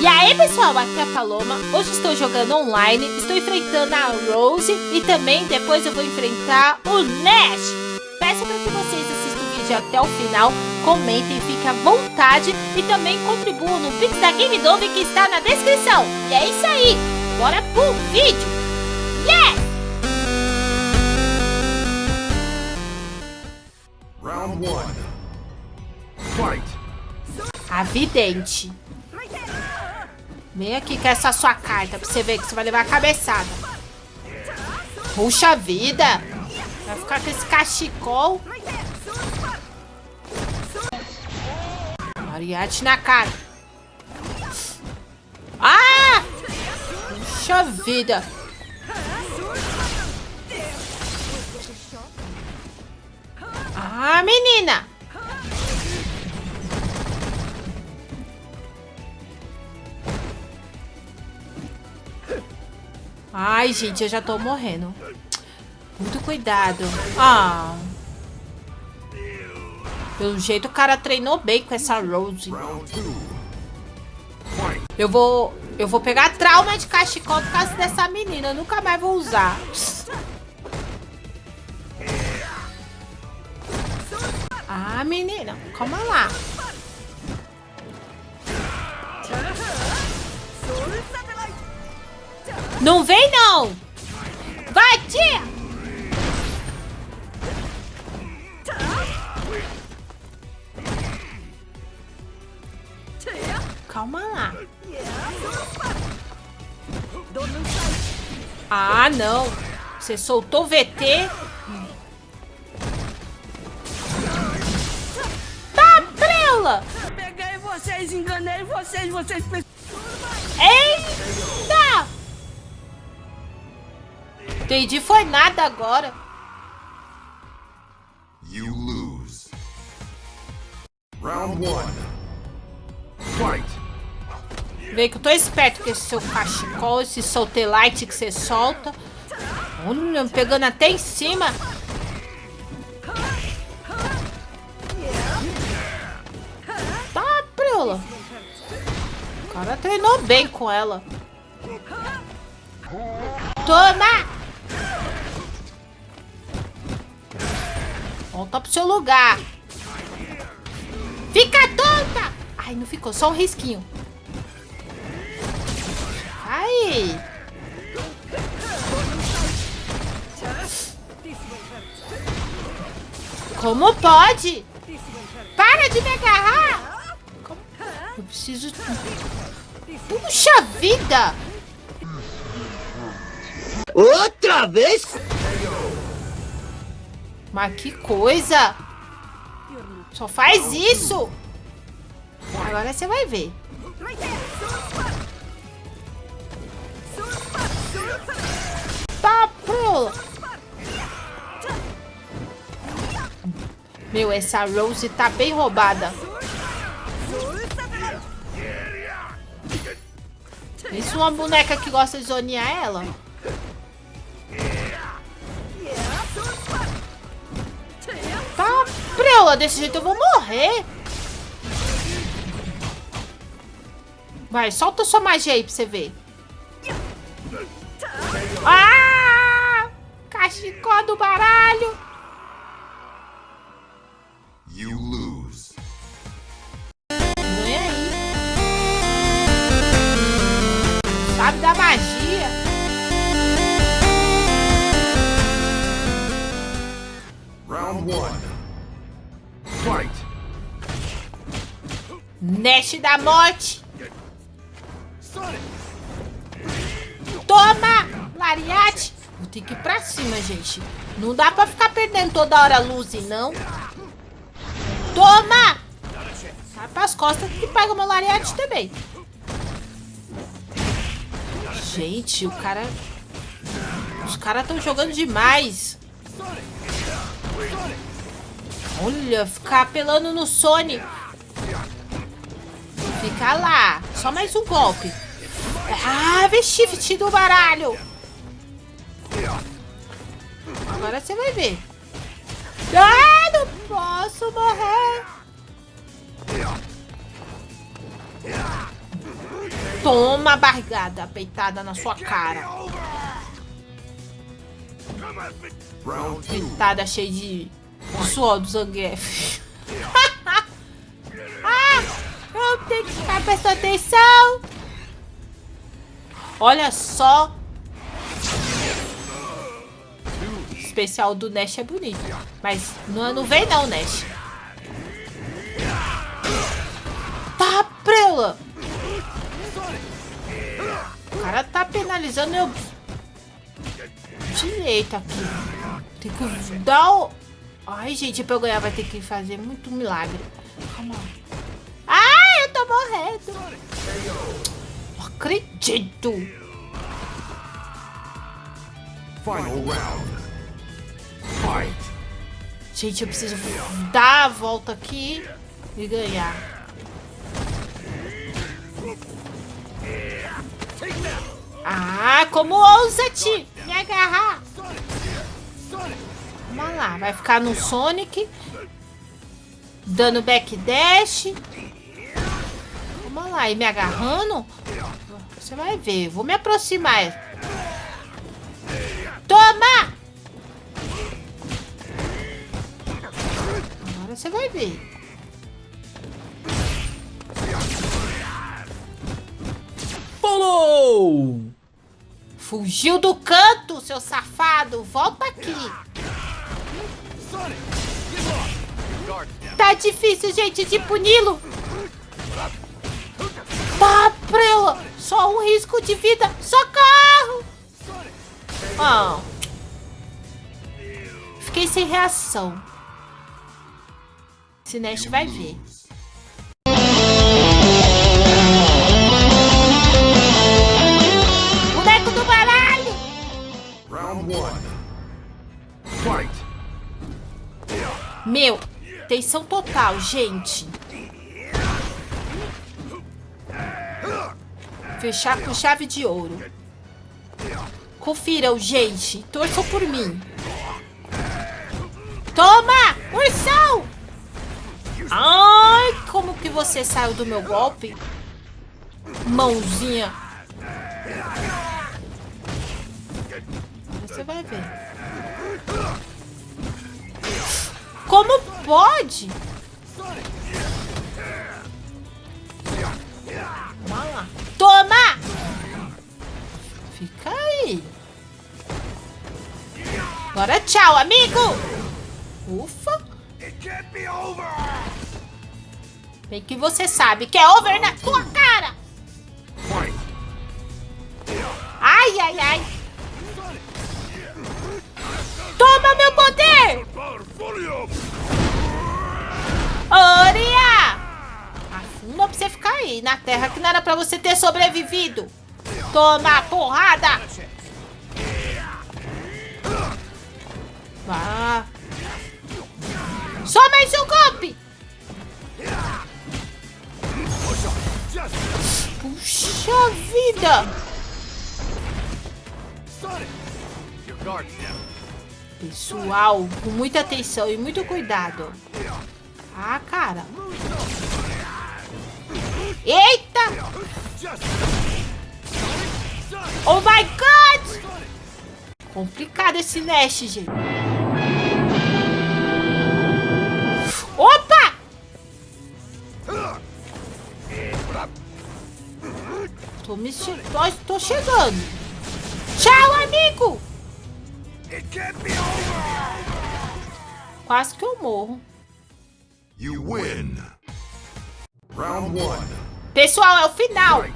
E aí pessoal, aqui é a Paloma, hoje estou jogando online, estou enfrentando a Rose e também depois eu vou enfrentar o Nash. Peço para que vocês assistam o vídeo até o final, comentem, fiquem à vontade e também contribuam no Pix da Game Dove que está na descrição. E é isso aí, bora pro vídeo! A vidente. Vem aqui com essa sua carta pra você ver que você vai levar a cabeçada. Puxa vida! Vai ficar com esse cachecol. Mariachi na cara. Ah! Puxa vida! Ah, menina! Ai, gente, eu já tô morrendo. Muito cuidado. Ah. Pelo jeito o cara treinou bem com essa Rose. Eu vou... Eu vou pegar trauma de cachecol por causa dessa menina. Eu nunca mais vou usar. Ah, menina. Calma lá. Não vem, não! Vai, tia! Calma lá. Ah, não. Você soltou o VT. Tá, prela! Peguei vocês, enganei vocês, vocês... Eita! Entendi, foi nada agora. You lose. Round one. Fight. Vê que eu tô esperto com esse seu cachecol, esse soltelite que você solta. Olha, pegando até em cima. Tá, Priola. O cara treinou bem com ela. Toma! Volta pro seu lugar. Fica tonta! Ai, não ficou, só um risquinho. Ai! Como pode? Para de me agarrar! Eu preciso... Puxa vida! Outra vez? Mas que coisa! Só faz isso! Agora você vai ver. Tá, pula! Meu, essa Rose tá bem roubada. Isso uma boneca que gosta de zonear ela. Desse jeito eu vou morrer. Vai, solta sua magia aí pra você ver. Ah! Cachecol do baralho. Nash da morte. Toma! Lariate. Vou ter que ir pra cima, gente. Não dá pra ficar perdendo toda hora a luz, não. Toma! Sai pras costas que pega meu lariate também. Gente, o cara... Os caras estão jogando demais. Olha, ficar apelando no Sony. Fica lá. Só mais um golpe. Ah, shift do baralho. Agora você vai ver. Ah, não posso morrer. Toma barrigada peitada na sua cara. Peitada cheia de suor do zangief. tenho que ficar prestando atenção. Olha só. O especial do Nash é bonito. Mas não, não vem não, Nash. Tá, prela. O cara tá penalizando eu direito aqui. Tem que dar o... Ai, gente, pra eu ganhar vai ter que fazer muito milagre. Calma. Morrendo. Não acredito. Final round. Fight. Gente, eu preciso dar a volta aqui e ganhar. Ah, como ousa-te me agarrar? Vamos lá, vai ficar no Sonic. Dando backdash. Vamos lá, e me agarrando. Você vai ver, vou me aproximar. Toma! Agora você vai ver. Follow! Fugiu do canto, seu safado! Volta aqui! Tá difícil, gente, de puni-lo! Tá, prela! Só um risco de vida! Socorro! Oh. Fiquei sem reação. Nash vai ver. Boneco do baralho! Round one. Fight. Meu, tensão total, gente. Fechar com chave de ouro. Confiram, gente. Torçam por mim. Toma! Ursão! Ai, como que você saiu do meu golpe? Mãozinha. Você vai ver. Como pode? Fica aí. Agora tchau, amigo. Ufa. Bem que você sabe que é over na tua cara. Ai, ai, ai. Toma meu poder! Oria! Afunda pra você ficar aí na terra que não era pra você ter sobrevivido. Toma porrada! Vá. Só mais um golpe! Puxa vida! Pessoal, com muita atenção e muito cuidado. Ah, cara. Complicado esse Nash, gente. Opa! Tô me che tô, chegando. Tchau, amigo! Quase que eu morro. You win. Round one. Pessoal, é o final.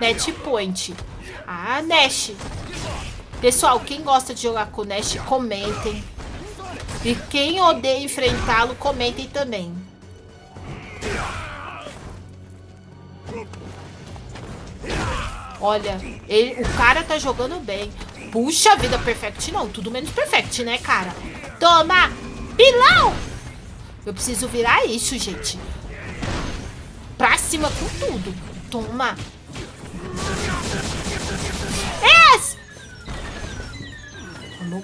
Net Point. Ah, Nash. Pessoal, quem gosta de jogar com Nash, comentem. E quem odeia enfrentá-lo, comentem também. Olha, ele, o cara tá jogando bem. Puxa vida, Perfect não. Tudo menos Perfect, né, cara? Toma! Pilão! Eu preciso virar isso, gente. Pra cima com tudo. Toma.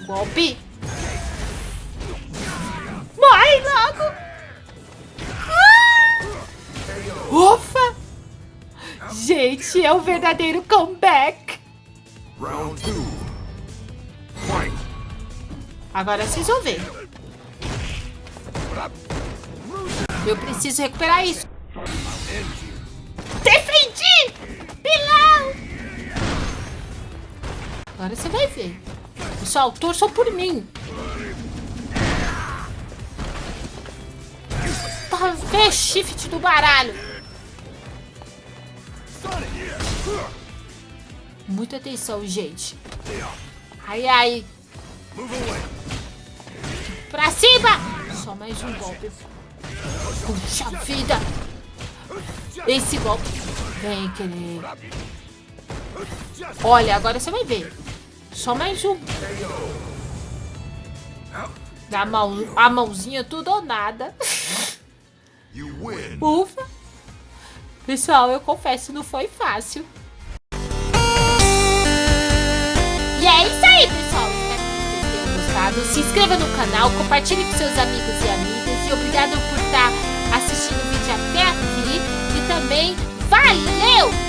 Golpe. Morre logo! Ah! Ufa! Gente! é o verdadeiro comeback. Round two. Agora vocês vão ver. Eu preciso recuperar isso. Defendi! Pilão! Agora você vai ver. Pessoal, torçam por mim. Tá, vê shift do baralho. Muita atenção, gente. Ai, ai. Pra cima! Só mais um golpe. Puxa vida! Esse golpe. Vem, querer. Olha, agora você vai ver. Só mais um. Dá a, mão, a mãozinha tudo ou nada. Ufa! Pessoal, eu confesso, não foi fácil. E é isso aí, pessoal. Espero que vocês tenham gostado. Se inscreva no canal, compartilhe com seus amigos e amigas. E obrigado por estar assistindo o vídeo até aqui. E também, valeu!